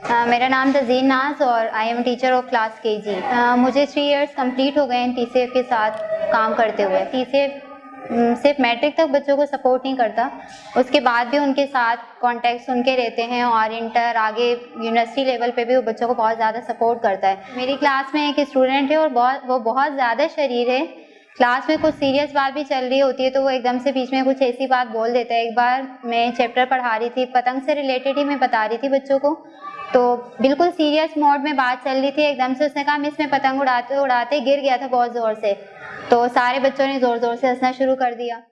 मेरा नाम तजीन नाज और I am teacher of class K G मुझे थ्री इयर्स कंप्लीट हो गए हैं टी के साथ काम करते हुए। टी सिर्फ़ मैट्रिक तक बच्चों को सपोर्ट नहीं करता। उसके बाद भी उनके साथ कॉन्टेक्ट उनके रहते हैं और इंटर आगे यूनिवर्सिटी लेवल पे भी वो बच्चों को बहुत ज़्यादा सपोर्ट करता है। मेरी क्लास में एक स्टूडेंट है और बहुत, वो बहुत ज़्यादा शरीर है। क्लास में कुछ सीरियस बात भी चल रही होती है तो वो एकदम से बीच में कुछ ऐसी बात बोल देता है। एक बार मैं चैप्टर पढ़ा रही थी, पतंग से रिलेटेड ही मैं बता रही थी बच्चों को। तो बिल्कुल सीरियस मोड में बात चल रही थी, एकदम से उसने कहा मिस मैं पतंग उड़ाते उड़ाते गिर गया था बहुत ज़ोर से। तो सारे बच्चों ने ज़ोर ज़ोर से हंसना शुरू कर दिया।